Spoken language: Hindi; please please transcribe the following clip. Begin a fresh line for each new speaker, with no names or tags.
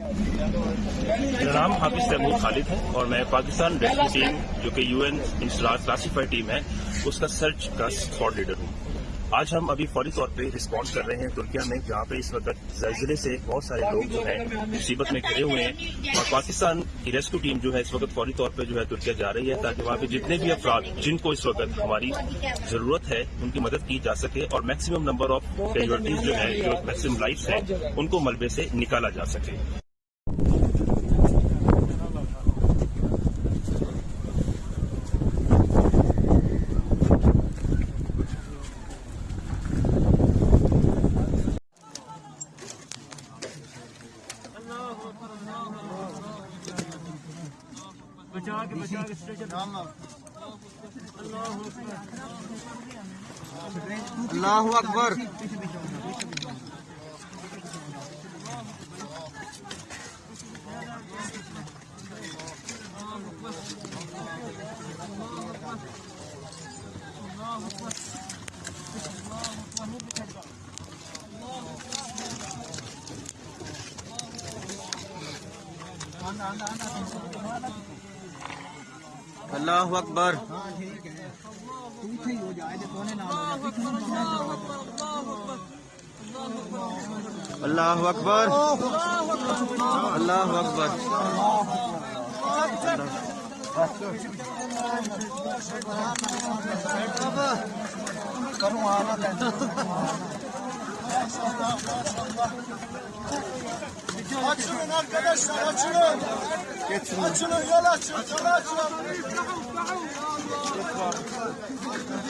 मेरा नाम हाफिज तैमूर खालिद है और मैं पाकिस्तान रेस्क्यू टीम, जो कि यूएन क्लासीफाइड टीम है, उसका सर्च का स्क्वाड लीडर हूँ। आज हम अभी फौरी तौर पे रिस्पॉन्स कर रहे हैं तुर्किया में, जहाँ पे इस वक्त जलजिले से बहुत सारे लोग जो है, मुसीबत में घिरे हुए हैं और पाकिस्तान की रेस्क्यू टीम जो है इस वक्त फौरी तौर पे जो है तुर्किया जा रही है, ताकि वहाँ पे जितने भी अफराद जिनको इस वक्त हमारी ज़रूरत है, उनकी मदद की जा सके और मैक्सिमम नंबर ऑफ़ कैजुअलिटीज जो है, जो मैक्सिमम लाइफ है, उनको मलबे से निकाला जा सके।
बचा के बचा के स्टेशन
अल्लाह अकबर। अल्लाह अकबर। अल्लाह अकबर। अल्लाह अकबर। Maşallah maşallah.
Açılın arkadaşlar açılın. Geçin. Açılın yol açın. Yol açın.